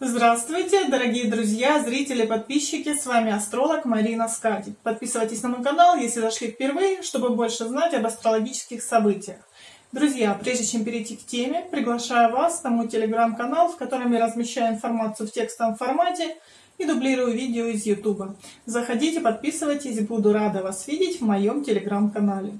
Здравствуйте, дорогие друзья, зрители, подписчики, с вами астролог Марина Скати. Подписывайтесь на мой канал, если зашли впервые, чтобы больше знать об астрологических событиях. Друзья, прежде чем перейти к теме, приглашаю вас на мой телеграм-канал, в котором я размещаю информацию в текстовом формате и дублирую видео из YouTube. Заходите, подписывайтесь, буду рада вас видеть в моем телеграм-канале.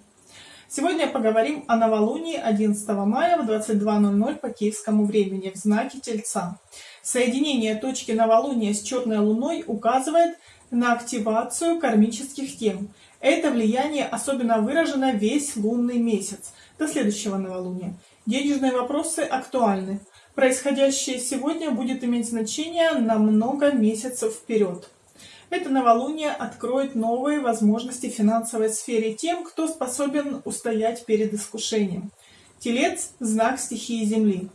Сегодня поговорим о новолунии 11 мая в 22.00 по киевскому времени в знаке Тельца. Соединение точки новолуния с черной луной указывает на активацию кармических тем. Это влияние особенно выражено весь лунный месяц до следующего новолуния. Денежные вопросы актуальны. Происходящее сегодня будет иметь значение на много месяцев вперед. Это новолуние откроет новые возможности в финансовой сфере тем, кто способен устоять перед искушением. Телец – знак стихии Земли.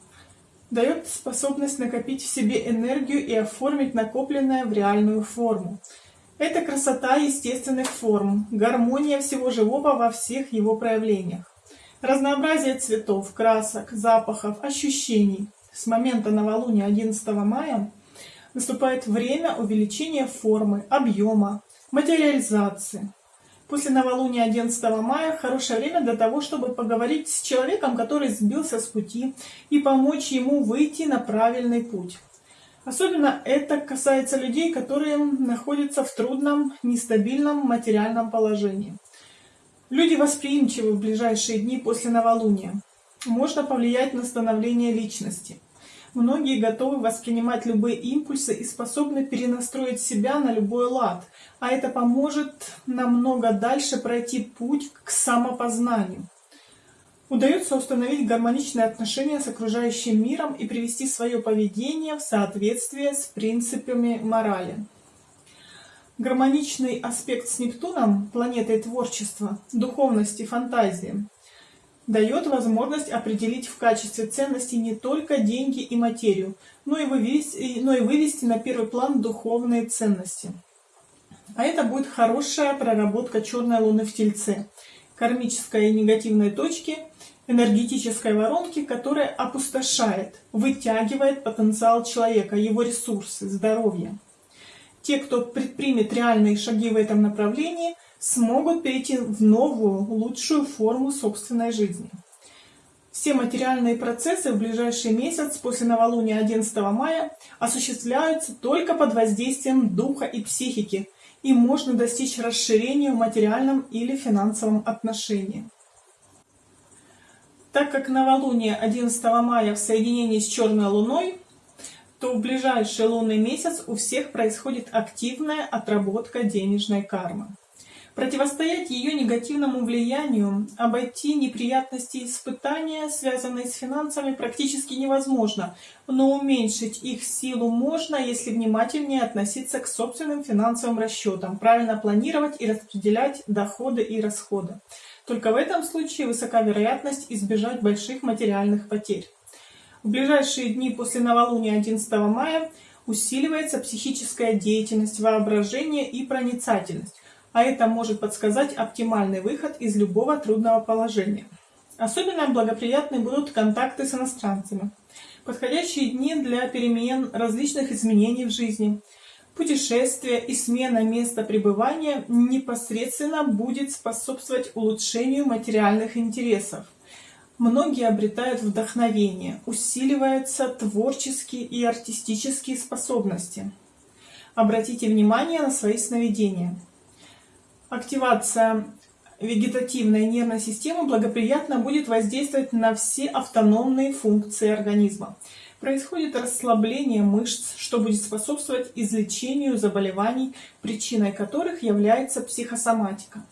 Дает способность накопить в себе энергию и оформить накопленное в реальную форму. Это красота естественных форм, гармония всего живого во всех его проявлениях. Разнообразие цветов, красок, запахов, ощущений. С момента новолуния 11 мая наступает время увеличения формы, объема, материализации. После новолуния 11 мая хорошее время для того, чтобы поговорить с человеком, который сбился с пути, и помочь ему выйти на правильный путь. Особенно это касается людей, которые находятся в трудном, нестабильном материальном положении. Люди восприимчивы в ближайшие дни после новолуния. Можно повлиять на становление личности – Многие готовы воспринимать любые импульсы и способны перенастроить себя на любой лад, а это поможет намного дальше пройти путь к самопознанию. Удается установить гармоничные отношения с окружающим миром и привести свое поведение в соответствие с принципами морали. Гармоничный аспект с Нептуном, планетой творчества, духовности, фантазии, дает возможность определить в качестве ценности не только деньги и материю, но и вывести, но и вывести на первый план духовные ценности. А это будет хорошая проработка черной луны в Тельце, кармической и негативной точки, энергетической воронки, которая опустошает, вытягивает потенциал человека, его ресурсы, здоровье. Те, кто предпримет реальные шаги в этом направлении – смогут перейти в новую, лучшую форму собственной жизни. Все материальные процессы в ближайший месяц после новолуния 11 мая осуществляются только под воздействием духа и психики, и можно достичь расширения в материальном или финансовом отношении. Так как новолуние 11 мая в соединении с черной луной, то в ближайший лунный месяц у всех происходит активная отработка денежной кармы. Противостоять ее негативному влиянию, обойти неприятности и испытания, связанные с финансами, практически невозможно, но уменьшить их силу можно, если внимательнее относиться к собственным финансовым расчетам, правильно планировать и распределять доходы и расходы. Только в этом случае высока вероятность избежать больших материальных потерь. В ближайшие дни после новолуния 11 мая усиливается психическая деятельность, воображение и проницательность а это может подсказать оптимальный выход из любого трудного положения. Особенно благоприятны будут контакты с иностранцами. Подходящие дни для перемен различных изменений в жизни. Путешествие и смена места пребывания непосредственно будет способствовать улучшению материальных интересов. Многие обретают вдохновение, усиливаются творческие и артистические способности. Обратите внимание на свои сновидения. Активация вегетативной нервной системы благоприятно будет воздействовать на все автономные функции организма. Происходит расслабление мышц, что будет способствовать излечению заболеваний, причиной которых является психосоматика.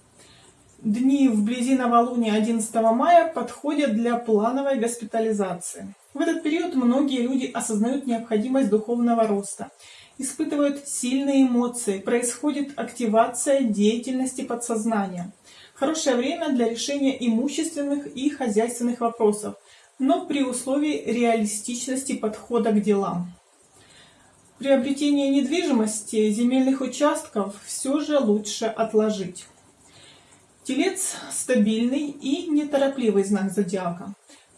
Дни вблизи новолуния 11 мая подходят для плановой госпитализации. В этот период многие люди осознают необходимость духовного роста испытывают сильные эмоции, происходит активация деятельности подсознания. Хорошее время для решения имущественных и хозяйственных вопросов, но при условии реалистичности подхода к делам. Приобретение недвижимости, земельных участков все же лучше отложить. Телец – стабильный и неторопливый знак зодиака.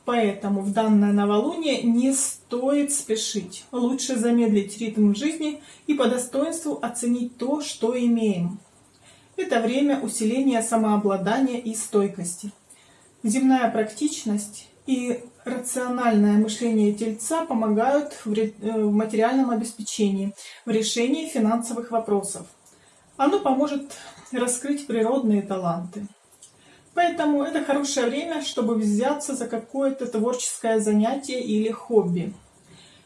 Поэтому в данное новолуние не стоит спешить. Лучше замедлить ритм жизни и по достоинству оценить то, что имеем. Это время усиления самообладания и стойкости. Земная практичность и рациональное мышление тельца помогают э, в материальном обеспечении, в решении финансовых вопросов. Оно поможет раскрыть природные таланты. Поэтому это хорошее время, чтобы взяться за какое-то творческое занятие или хобби.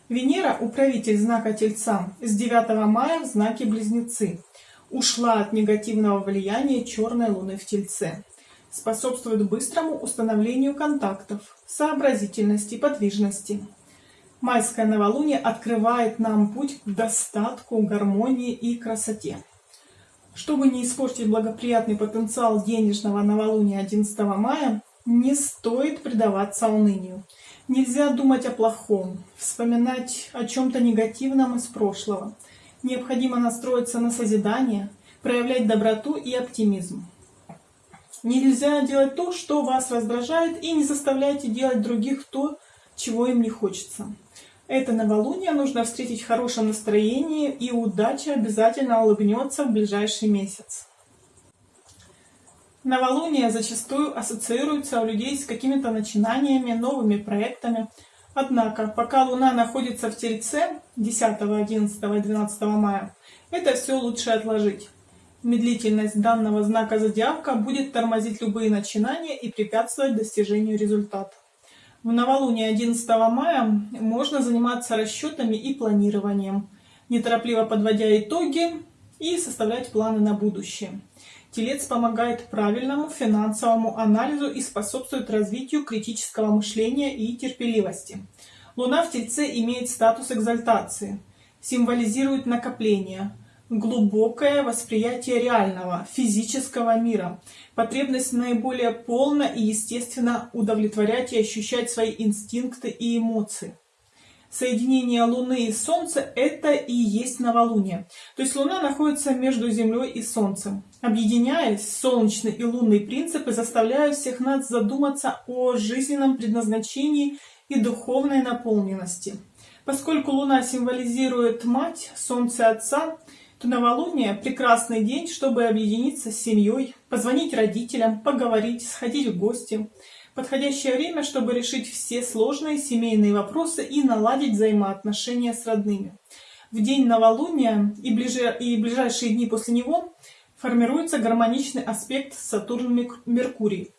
Венера, управитель знака Тельца, с 9 мая в знаке Близнецы, ушла от негативного влияния черной луны в Тельце. Способствует быстрому установлению контактов, сообразительности, подвижности. Майское новолуние открывает нам путь к достатку, гармонии и красоте. Чтобы не испортить благоприятный потенциал денежного новолуния 11 мая, не стоит предаваться унынию. Нельзя думать о плохом, вспоминать о чем-то негативном из прошлого. Необходимо настроиться на созидание, проявлять доброту и оптимизм. Нельзя делать то, что вас раздражает, и не заставляйте делать других то, чего им не хочется. Это новолуние нужно встретить в хорошем настроении, и удача обязательно улыбнется в ближайший месяц. Новолуние зачастую ассоциируется у людей с какими-то начинаниями, новыми проектами. Однако, пока Луна находится в Тельце 10, 11 и 12 мая, это все лучше отложить. Медлительность данного знака зодиака будет тормозить любые начинания и препятствовать достижению результата. В новолуние 11 мая можно заниматься расчетами и планированием, неторопливо подводя итоги и составлять планы на будущее. Телец помогает правильному финансовому анализу и способствует развитию критического мышления и терпеливости. Луна в Тельце имеет статус экзальтации, символизирует накопление – глубокое восприятие реального, физического мира, потребность наиболее полно и естественно удовлетворять и ощущать свои инстинкты и эмоции. Соединение Луны и Солнца – это и есть новолуние. То есть Луна находится между Землей и Солнцем. Объединяясь, солнечный и лунный принципы заставляют всех нас задуматься о жизненном предназначении и духовной наполненности. Поскольку Луна символизирует мать, Солнце – отца – то новолуние – прекрасный день, чтобы объединиться с семьей, позвонить родителям, поговорить, сходить в гости. Подходящее время, чтобы решить все сложные семейные вопросы и наладить взаимоотношения с родными. В день новолуния и, ближе, и ближайшие дни после него формируется гармоничный аспект Сатурн-Меркурий,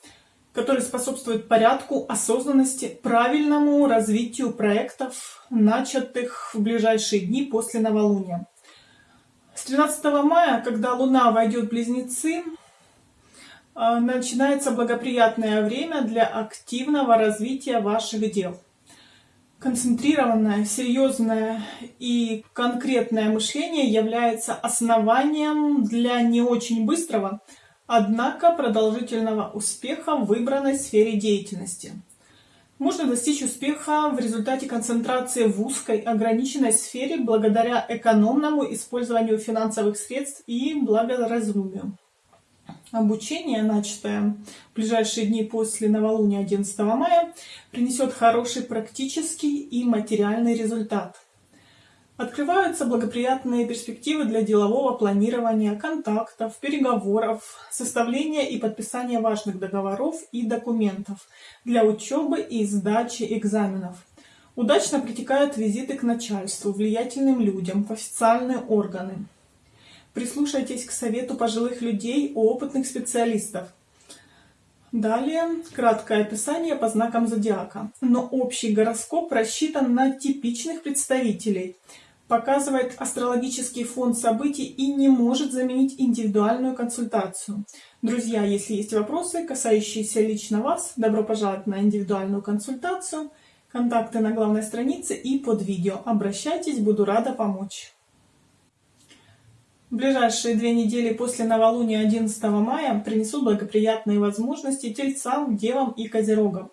который способствует порядку, осознанности, правильному развитию проектов, начатых в ближайшие дни после новолуния. С 13 мая, когда Луна войдет в Близнецы, а, начинается благоприятное время для активного развития ваших дел. Концентрированное, серьезное и конкретное мышление является основанием для не очень быстрого, однако продолжительного успеха в выбранной сфере деятельности – можно достичь успеха в результате концентрации в узкой, ограниченной сфере благодаря экономному использованию финансовых средств и благоразумию. Обучение, начатое в ближайшие дни после новолуния 11 мая, принесет хороший практический и материальный результат. Открываются благоприятные перспективы для делового планирования, контактов, переговоров, составления и подписания важных договоров и документов для учебы и сдачи экзаменов. Удачно протекают визиты к начальству, влиятельным людям, в официальные органы. Прислушайтесь к совету пожилых людей, опытных специалистов. Далее краткое описание по знакам зодиака. Но общий гороскоп рассчитан на типичных представителей – показывает астрологический фон событий и не может заменить индивидуальную консультацию. Друзья, если есть вопросы, касающиеся лично вас, добро пожаловать на индивидуальную консультацию. Контакты на главной странице и под видео. Обращайтесь, буду рада помочь. Ближайшие две недели после новолуния 11 мая принесут благоприятные возможности тельцам, девам и козерогам.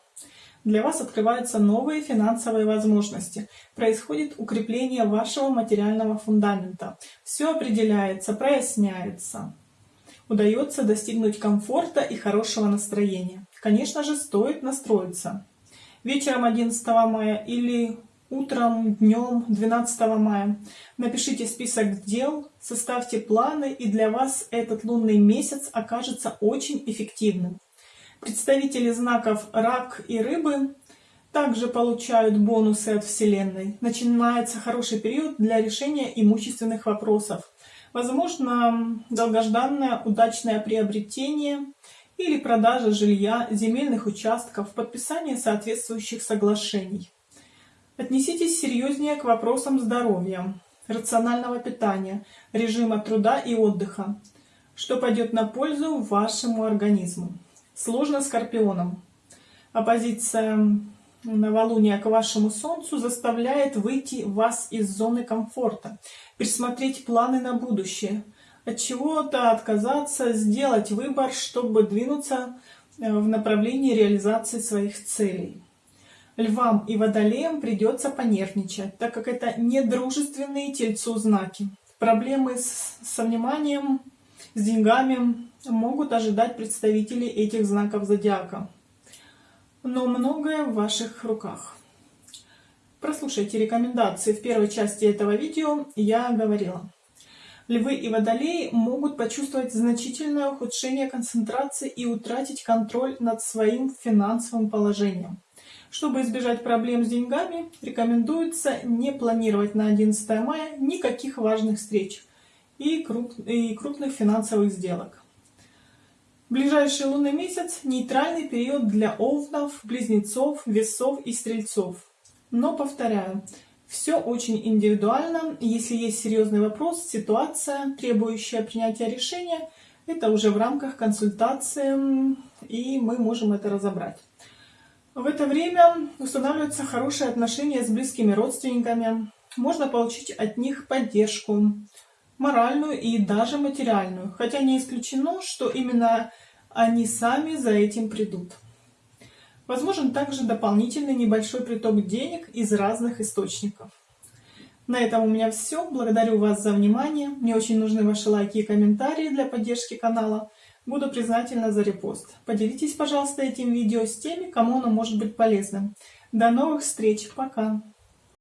Для вас открываются новые финансовые возможности. Происходит укрепление вашего материального фундамента. Все определяется, проясняется. Удается достигнуть комфорта и хорошего настроения. Конечно же, стоит настроиться. вечером 11 мая или утром, днем 12 мая. Напишите список дел, составьте планы, и для вас этот лунный месяц окажется очень эффективным. Представители знаков Рак и Рыбы также получают бонусы от Вселенной. Начинается хороший период для решения имущественных вопросов. Возможно, долгожданное удачное приобретение или продажа жилья, земельных участков, подписание соответствующих соглашений. Отнеситесь серьезнее к вопросам здоровья, рационального питания, режима труда и отдыха, что пойдет на пользу вашему организму. Сложно скорпионам. Оппозиция новолуния к вашему солнцу заставляет выйти вас из зоны комфорта, пересмотреть планы на будущее, от чего-то отказаться, сделать выбор, чтобы двинуться э, в направлении реализации своих целей. Львам и водолеям придется понервничать, так как это недружественные тельцу знаки. Проблемы с, со вниманием, с деньгами могут ожидать представители этих знаков зодиака но многое в ваших руках. Прослушайте рекомендации в первой части этого видео, я говорила. Львы и водолеи могут почувствовать значительное ухудшение концентрации и утратить контроль над своим финансовым положением. Чтобы избежать проблем с деньгами, рекомендуется не планировать на 11 мая никаких важных встреч и крупных финансовых сделок. Ближайший лунный месяц – нейтральный период для овнов, близнецов, весов и стрельцов. Но, повторяю, все очень индивидуально. Если есть серьезный вопрос, ситуация, требующая принятия решения, это уже в рамках консультации, и мы можем это разобрать. В это время устанавливаются хорошие отношения с близкими родственниками. Можно получить от них поддержку, моральную и даже материальную. Хотя не исключено, что именно они сами за этим придут. Возможен также дополнительный небольшой приток денег из разных источников. На этом у меня все. Благодарю вас за внимание. Мне очень нужны ваши лайки и комментарии для поддержки канала. Буду признательна за репост. Поделитесь, пожалуйста, этим видео с теми, кому оно может быть полезным. До новых встреч. Пока.